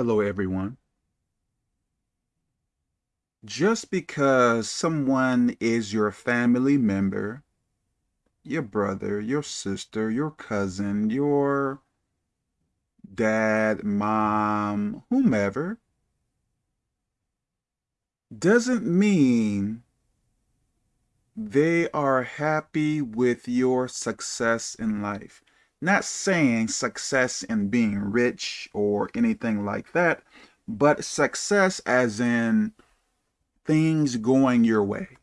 Hello, everyone. Just because someone is your family member, your brother, your sister, your cousin, your dad, mom, whomever, doesn't mean they are happy with your success in life. Not saying success in being rich or anything like that, but success as in things going your way.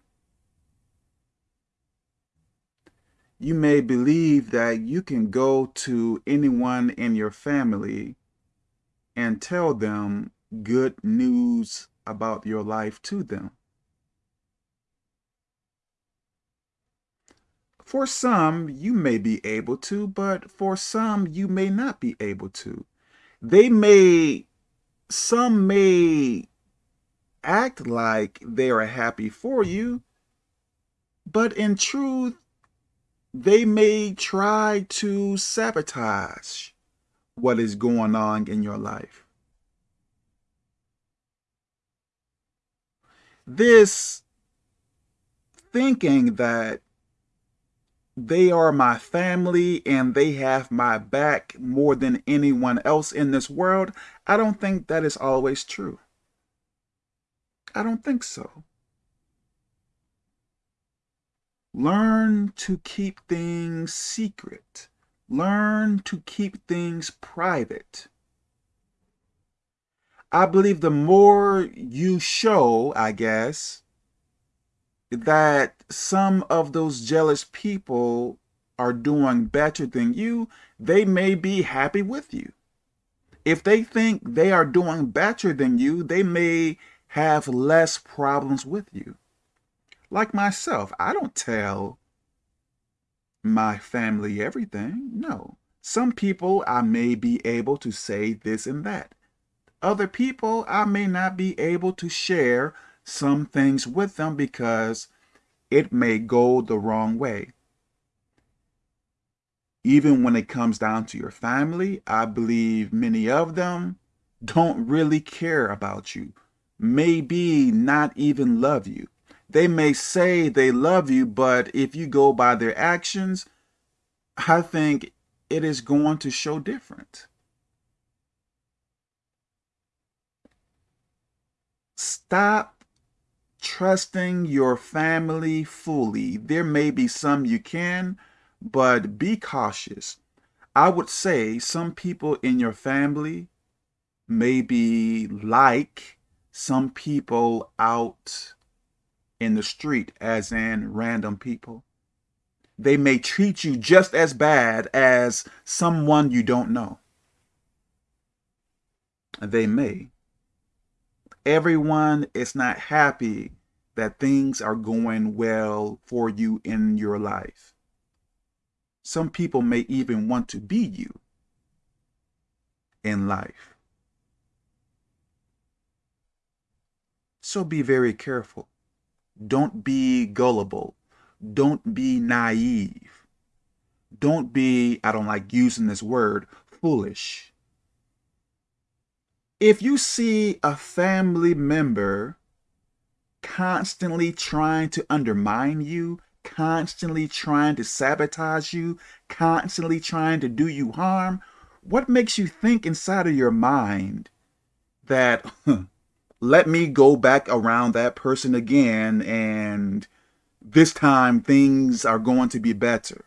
You may believe that you can go to anyone in your family and tell them good news about your life to them. For some, you may be able to, but for some, you may not be able to. They may, some may act like they are happy for you, but in truth, they may try to sabotage what is going on in your life. This thinking that they are my family and they have my back more than anyone else in this world, I don't think that is always true. I don't think so. Learn to keep things secret. Learn to keep things private. I believe the more you show, I guess, that some of those jealous people are doing better than you, they may be happy with you. If they think they are doing better than you, they may have less problems with you. Like myself, I don't tell my family everything. No. Some people I may be able to say this and that. Other people I may not be able to share some things with them because it may go the wrong way. Even when it comes down to your family, I believe many of them don't really care about you, maybe not even love you. They may say they love you, but if you go by their actions, I think it is going to show different. Stop trusting your family fully. There may be some you can, but be cautious. I would say some people in your family may be like some people out in the street, as in random people. They may treat you just as bad as someone you don't know. They may everyone is not happy that things are going well for you in your life. Some people may even want to be you in life. So be very careful. Don't be gullible. Don't be naive. Don't be, I don't like using this word, foolish if you see a family member constantly trying to undermine you, constantly trying to sabotage you, constantly trying to do you harm, what makes you think inside of your mind that, let me go back around that person again and this time things are going to be better?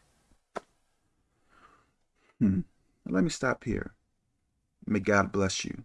Hmm. Let me stop here. May God bless you.